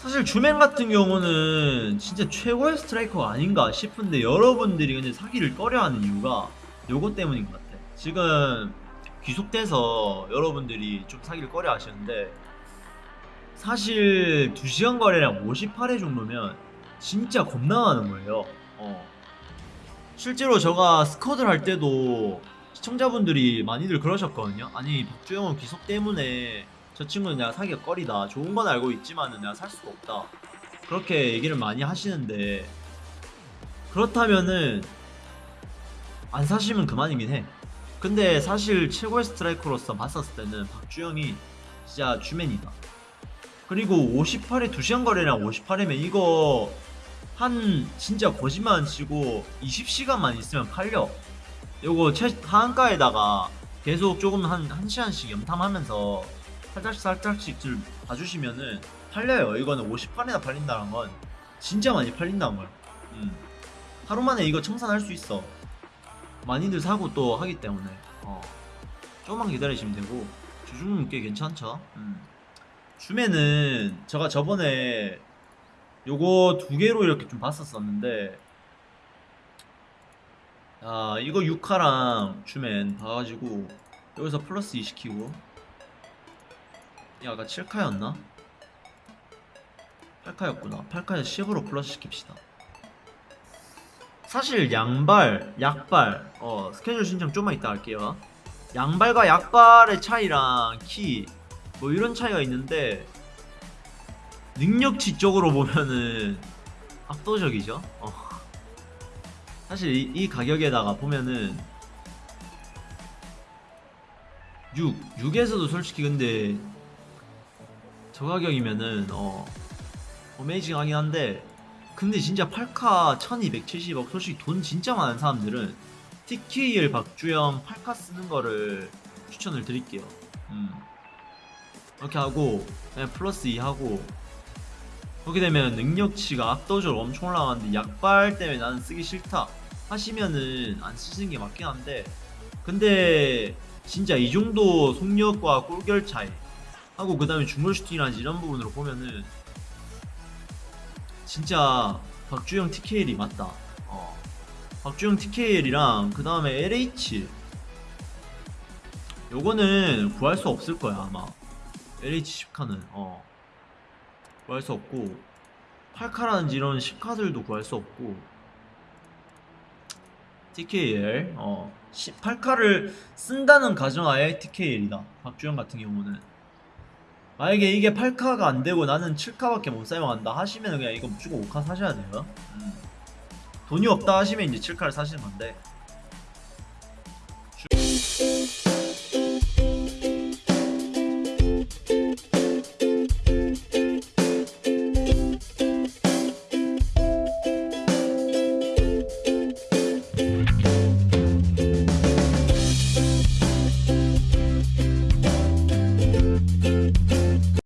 사실 주맨 같은 경우는 진짜 최고의 스트라이커가 아닌가 싶은데 여러분들이 근데 사기를 꺼려하는 이유가 요거 때문인 것 같아. 지금 귀속돼서 여러분들이 좀 사기를 꺼려 하시는데 사실 2시간 거래량 58회 정도면 진짜 겁나 많은 거예요. 어. 실제로 제가 스쿼드를 할 때도 시청자분들이 많이들 그러셨거든요. 아니 박주영은 귀속 때문에 저 친구는 내가 사기가 꺼리다. 좋은 건 알고 있지만은 내가 살 수가 없다. 그렇게 얘기를 많이 하시는데 그렇다면은 안 사시면 그만이긴 해. 근데 사실 최고의 스트라이커로서 봤었을 때는 박주영이 진짜 주맨이다. 그리고 58에 2시간 거래량 58회면 이거 한 진짜 거짓말 안 치고 20시간만 있으면 팔려. 요거 최 하한가에다가 계속 조금 한 1시간씩 염탐하면서 살짝씩 살짝씩 좀 봐주시면은 팔려요. 이거는 58회나 팔린다는 건 진짜 많이 팔린다는 거야. 음. 하루 만에 이거 청산할 수 있어. 많이들 사고 또 하기 때문에. 어. 조금만 기다리시면 되고 주중은 꽤 괜찮죠. 음. 줌에는 제가 저번에 요거 두 개로 이렇게 좀 봤었었는데 아 이거 6화랑 줌엔 봐가지고 여기서 플러스 2 시키고 이 아까 7카였나? 8카였구나 8카에서 10으로 플러스 시킵시다 사실 양발, 약발 어 스케줄 신청 좀만 이따 할게요 양발과 약발의 차이랑 키 뭐 이런 차이가 있는데 능력치 쪽으로 보면은 압도적이죠. 어. 사실 이, 이 가격에다가 보면은 6, 6에서도 솔직히 근데 저 가격이면은 어 어메이징하긴 한데 근데 진짜 8카 1270억 솔직히 돈 진짜 많은 사람들은 TKL 박주영 8카 쓰는 거를 추천을 드릴게요. 음. 이렇게 하고 그냥 플러스 2 하고 그렇게 되면 능력치가 압도적으로 엄청 올라가는데 약발 때문에 나는 쓰기 싫다 하시면은 안 쓰시는 게 맞긴 한데 근데 진짜 이 정도 속력과 골결 차이 하고 그 다음에 중거리 슈팅이라든지 이런 부분으로 보면은 진짜 박주영 TKL이 맞다. 어. 박주영 TKL이랑 그 다음에 LH 요거는 구할 수 없을 거야 아마. LH 10카는. 어. 구할 수 없고 8카라든지 이런 10카들도 구할 수 없고 TKL 어. 18카를 쓴다는 가정하에 TKL이다. 박주영 같은 경우는 만약에 이게 8카가 안 되고 나는 7카밖에 못 사용한다 하시면 그냥 이거 무조건 5카 사셔야 돼요 음. 돈이 없다 하시면 이제 7카를 사시는 건데